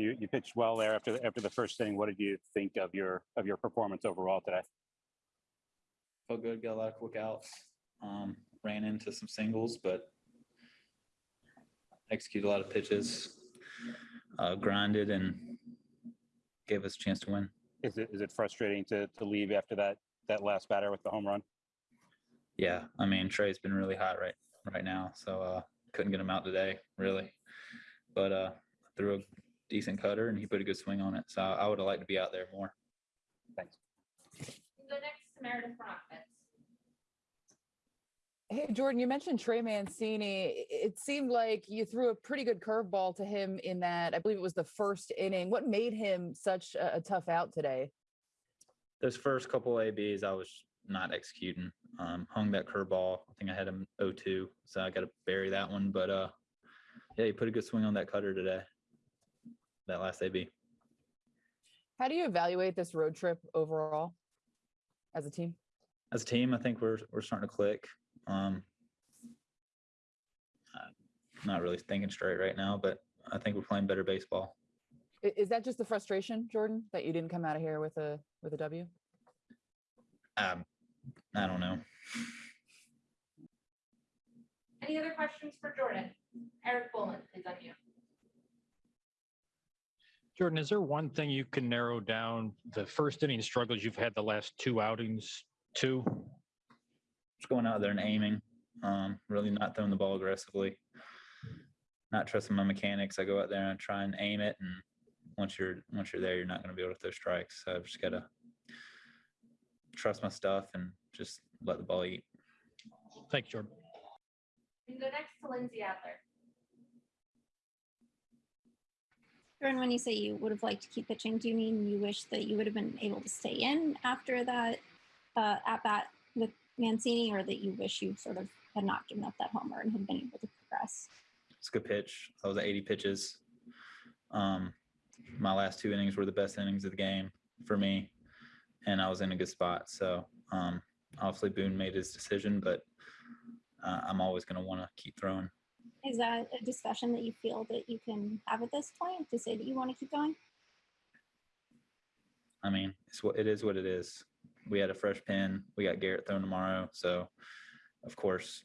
You, you pitched well there after, the after the first inning. What did you think of your, of your performance overall today? Felt good, got a lot of quick outs. Um, ran into some singles, but executed a lot of pitches, uh, grinded and gave us a chance to win. Is it, is it frustrating to, to leave after that, that last batter with the home run? Yeah, I mean Trey's been really hot right right now, so uh, couldn't get him out today really, but uh, threw a decent cutter and he put a good swing on it. So I would have liked to be out there more. Thanks. Go next to Meredith Brockman. Hey, Jordan, you mentioned Trey Mancini. It seemed like you threw a pretty good curveball to him in that, I believe it was the first inning. What made him such a, a tough out today? Those first couple ABs, I was not executing. Um, hung that curveball. I think I had him 0-2, so I got to bury that one. But uh, yeah, he put a good swing on that cutter today. That last AB. How do you evaluate this road trip overall as a team? As a team, I think we're we're starting to click. Um, uh, not really thinking straight right now, but I think we're playing better baseball. Is that just the frustration, Jordan, that you didn't come out of here with a with a W? Um, I don't know. Any other questions for Jordan? Eric Boland is on you. Jordan, is there one thing you can narrow down the first inning struggles you've had the last two outings to? Just going out there and aiming. Um, really not throwing the ball aggressively. Not trusting my mechanics. I go out there and try and aim it, and once you're once you're there, you're not going to be able to throw strikes. So I've just got to trust my stuff and just let the ball eat. Thanks, Jordan. We can go next to Lindsey Adler. Jordan, when you say you would have liked to keep pitching, do you mean you wish that you would have been able to stay in after that uh, at bat with Mancini, or that you wish you sort of had not given up that homer and had been able to progress? It's a good pitch. I was at 80 pitches. Um, my last two innings were the best innings of the game for me, and I was in a good spot. So um, obviously Boone made his decision, but uh, I'm always going to want to keep throwing. Is that a discussion that you feel that you can have at this point to say that you want to keep going? I mean, it's what it is. What it is. We had a fresh pin. We got Gerrit thrown tomorrow, so of course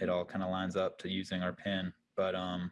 it all kind of lines up to using our pin. But um,